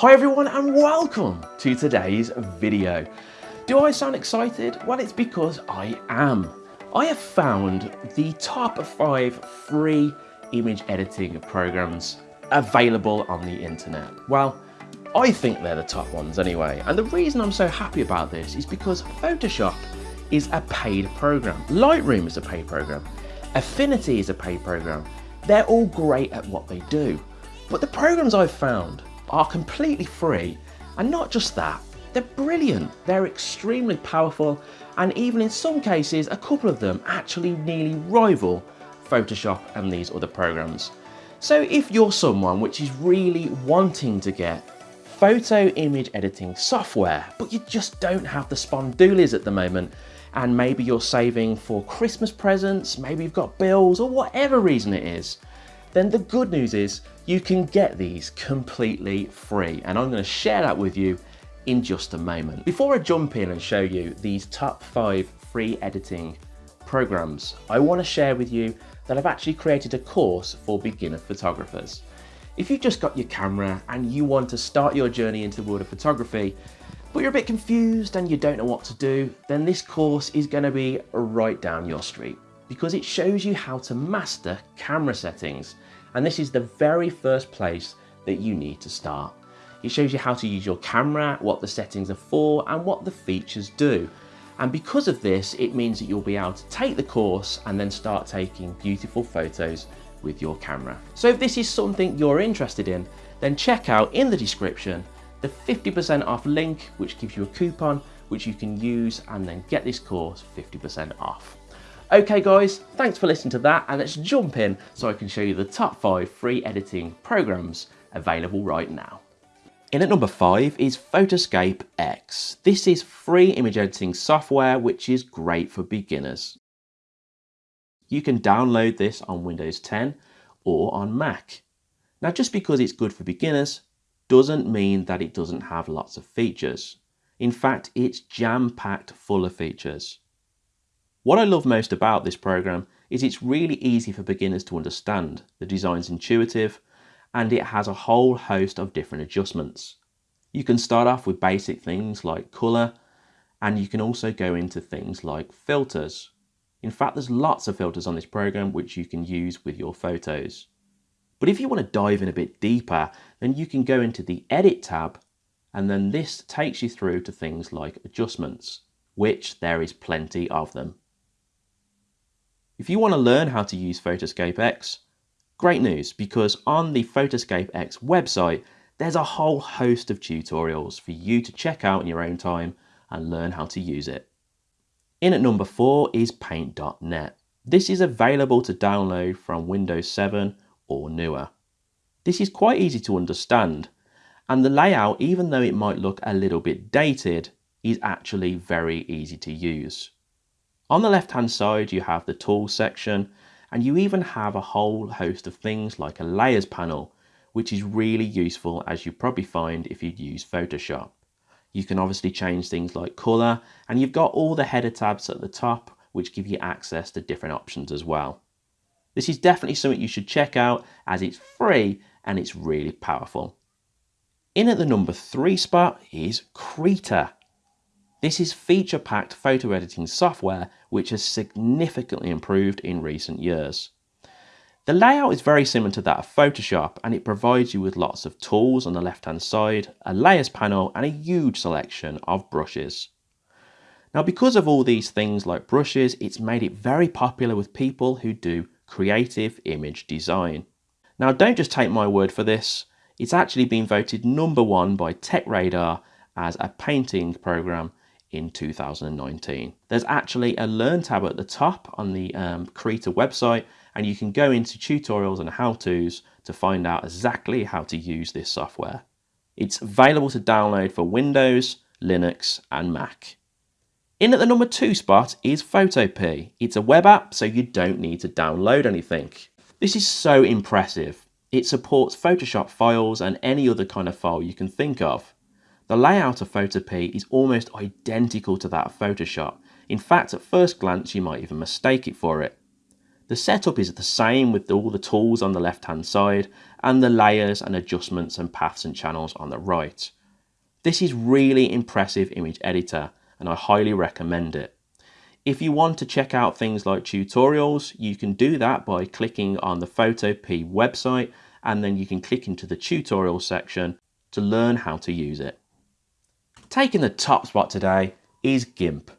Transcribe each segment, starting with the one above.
Hi everyone and welcome to today's video. Do I sound excited? Well, it's because I am. I have found the top five free image editing programs available on the internet. Well, I think they're the top ones anyway. And the reason I'm so happy about this is because Photoshop is a paid program. Lightroom is a paid program. Affinity is a paid program. They're all great at what they do. But the programs I've found are completely free. And not just that, they're brilliant. They're extremely powerful. And even in some cases, a couple of them actually nearly rival Photoshop and these other programs. So if you're someone which is really wanting to get photo image editing software, but you just don't have the spondoolies at the moment, and maybe you're saving for Christmas presents, maybe you've got bills or whatever reason it is, then the good news is you can get these completely free. And I'm gonna share that with you in just a moment. Before I jump in and show you these top five free editing programs, I wanna share with you that I've actually created a course for beginner photographers. If you've just got your camera and you want to start your journey into the world of photography, but you're a bit confused and you don't know what to do, then this course is going to be right down your street because it shows you how to master camera settings. And this is the very first place that you need to start. It shows you how to use your camera, what the settings are for, and what the features do. And because of this, it means that you'll be able to take the course and then start taking beautiful photos with your camera. So if this is something you're interested in, then check out in the description the 50% off link, which gives you a coupon, which you can use and then get this course 50% off. Okay guys, thanks for listening to that and let's jump in so I can show you the top five free editing programs available right now. In at number five is Photoscape X. This is free image editing software which is great for beginners. You can download this on Windows 10 or on Mac. Now just because it's good for beginners doesn't mean that it doesn't have lots of features. In fact, it's jam-packed full of features. What I love most about this program is it's really easy for beginners to understand. The design's intuitive and it has a whole host of different adjustments. You can start off with basic things like color and you can also go into things like filters. In fact, there's lots of filters on this program which you can use with your photos. But if you want to dive in a bit deeper, then you can go into the Edit tab, and then this takes you through to things like adjustments, which there is plenty of them. If you want to learn how to use Photoscape X, great news because on the Photoscape X website, there's a whole host of tutorials for you to check out in your own time and learn how to use it. In at number four is Paint.net. This is available to download from Windows 7 or newer. This is quite easy to understand and the layout, even though it might look a little bit dated, is actually very easy to use. On the left hand side you have the tools section and you even have a whole host of things like a layers panel which is really useful as you probably find if you use Photoshop. You can obviously change things like colour and you've got all the header tabs at the top which give you access to different options as well. This is definitely something you should check out as it's free and it's really powerful. In at the number three spot is Krita. This is feature-packed photo editing software which has significantly improved in recent years. The layout is very similar to that of Photoshop and it provides you with lots of tools on the left hand side, a layers panel and a huge selection of brushes. Now because of all these things like brushes, it's made it very popular with people who do creative image design. Now don't just take my word for this, it's actually been voted number one by TechRadar as a painting program in 2019. There's actually a Learn tab at the top on the um, website and you can go into tutorials and how-tos to find out exactly how to use this software. It's available to download for Windows, Linux and Mac. In at the number two spot is Photopea. It's a web app so you don't need to download anything. This is so impressive. It supports Photoshop files and any other kind of file you can think of. The layout of Photopea is almost identical to that of Photoshop. In fact, at first glance, you might even mistake it for it. The setup is the same with all the tools on the left hand side and the layers and adjustments and paths and channels on the right. This is really impressive image editor and I highly recommend it. If you want to check out things like tutorials, you can do that by clicking on the Photopea website and then you can click into the tutorial section to learn how to use it. Taking the top spot today is GIMP.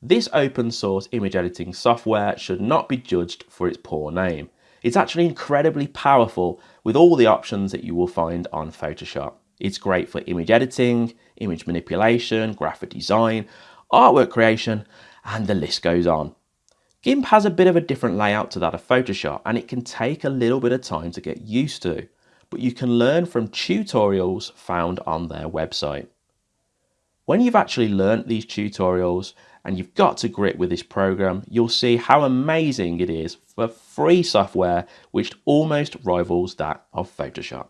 This open source image editing software should not be judged for its poor name. It's actually incredibly powerful with all the options that you will find on Photoshop. It's great for image editing, image manipulation, graphic design, artwork creation, and the list goes on. GIMP has a bit of a different layout to that of Photoshop and it can take a little bit of time to get used to, but you can learn from tutorials found on their website. When you've actually learnt these tutorials and you've got to grip with this program, you'll see how amazing it is for free software which almost rivals that of Photoshop.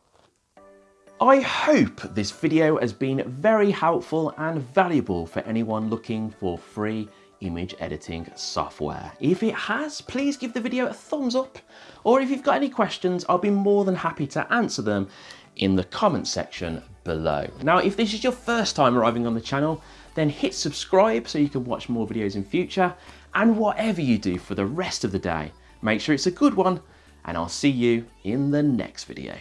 I hope this video has been very helpful and valuable for anyone looking for free image editing software. If it has, please give the video a thumbs up, or if you've got any questions, I'll be more than happy to answer them in the comment section below. Now, if this is your first time arriving on the channel, then hit subscribe so you can watch more videos in future, and whatever you do for the rest of the day, make sure it's a good one, and I'll see you in the next video.